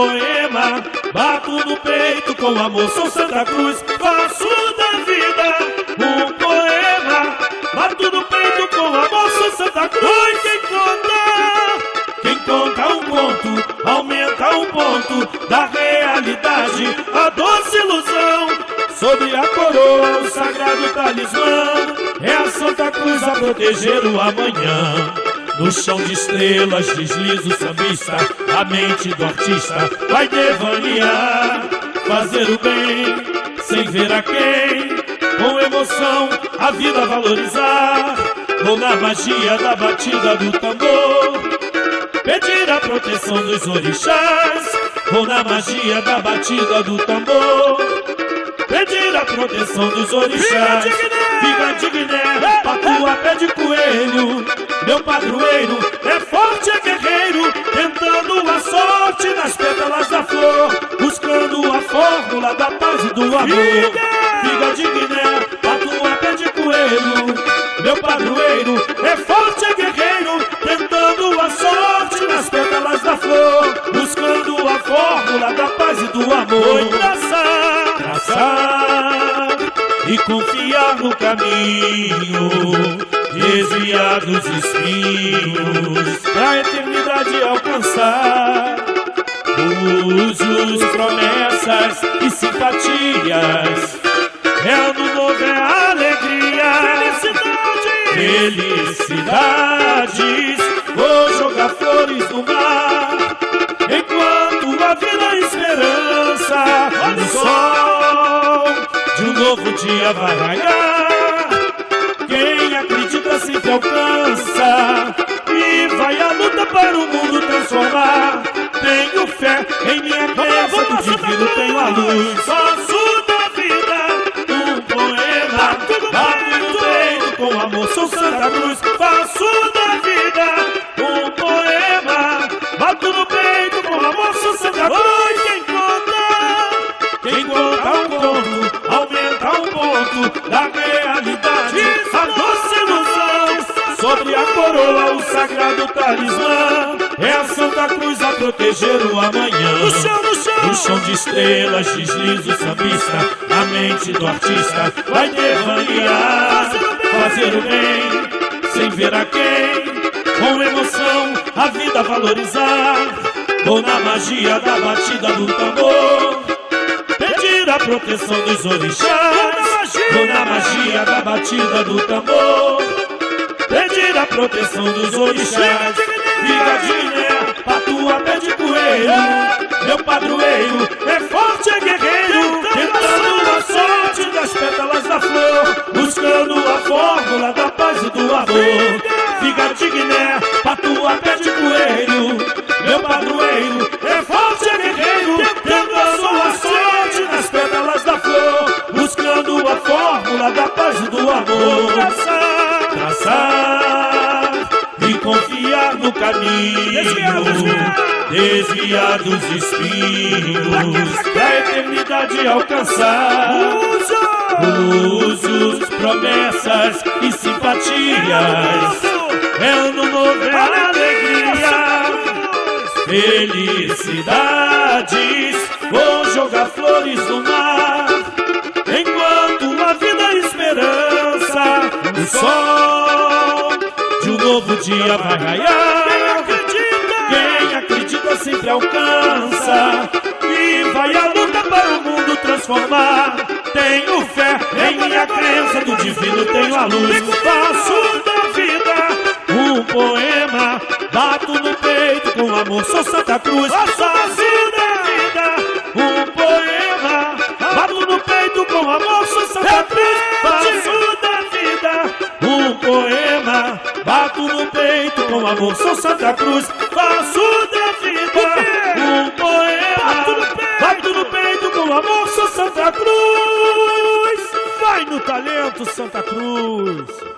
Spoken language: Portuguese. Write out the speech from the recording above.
poema, bato no peito com amor, sou Santa Cruz, faço da vida um poema, bato no peito com amor, sou Santa Cruz. Quem conta, quem conta um ponto, aumenta um ponto da realidade, a doce ilusão. Sobre a coroa, o sagrado talismã, é a Santa Cruz a proteger o amanhã. No chão de estrelas desliza o sambista A mente do artista. Vai devanear Fazer o bem sem ver a quem Com emoção a vida valorizar. Vou na magia da batida do tambor Pedir a proteção dos orixás. Vou na magia da batida do tambor Pedir a proteção dos orixás. Fica digné, patua pé de coelho meu padroeiro é forte, é guerreiro, tentando a sorte nas pétalas da flor, buscando a fórmula da paz e do amor. Figa de Guiné, tua pé de coelho. Meu padroeiro é forte, é guerreiro, tentando a sorte nas pétalas da flor, buscando a fórmula da paz e do amor. traçar, traçar e confiar no caminho desviar dos espinhos, pra eternidade alcançar. Usos, promessas e simpatias, é ano novo, é alegria, felicidade, felicidades. Vou jogar flores no mar, enquanto a vida é esperança, o sol de um novo dia vai raiar Tenho fé em minha crença do divino tenho a luz. Faço da vida um poema. Bato no peito com amor, sou Santa Cruz. Faço da vida um poema. Bato no peito com amor, sou Santa Cruz. Quem conta, quem conta um conto Aumenta um ponto da Sobre a coroa o sagrado talismã. É a Santa Cruz a proteger o amanhã. No chão, no chão. No chão de estrelas desliza o sambista. A mente do artista vai devanear Fazer o bem. Sem ver a quem. Com emoção a vida valorizar. Ou na magia da batida do tambor. Pedir a proteção dos orixás. Ou na magia da batida do tambor Pedir a proteção dos orixás. Vigadinha, patua, pé de coelho. Meu padroeiro é forte, é guerreiro. Tentando a sorte das pétalas da flor. Buscando a fórmula da paz e do amor. Vigadinha, patua, pé de coelho. Meu padroeiro é forte, é guerreiro confiar no caminho, desviar dos espinhos, pra eternidade alcançar. Usos, promessas e simpatias, é ano novo, é alegria, felicidades, vou jogar flores no mar, enquanto a vida é esperança, o sol novo dia vai raiar. Quem acredita, quem acredita sempre alcança. E vai a luta para o mundo transformar. Tenho fé em minha crença, do divino tenho a luz. Faço da vida um poema. Bato no peito com amor, sou Santa Cruz. Faço da vida um poema. Bato no peito com amor, sou Santa Cruz. Faço da vida um poema. Amor, sou Santa Cruz. Faço da vida um poema. Bato no peito com amor, sou Santa Cruz. Vai no talento, Santa Cruz.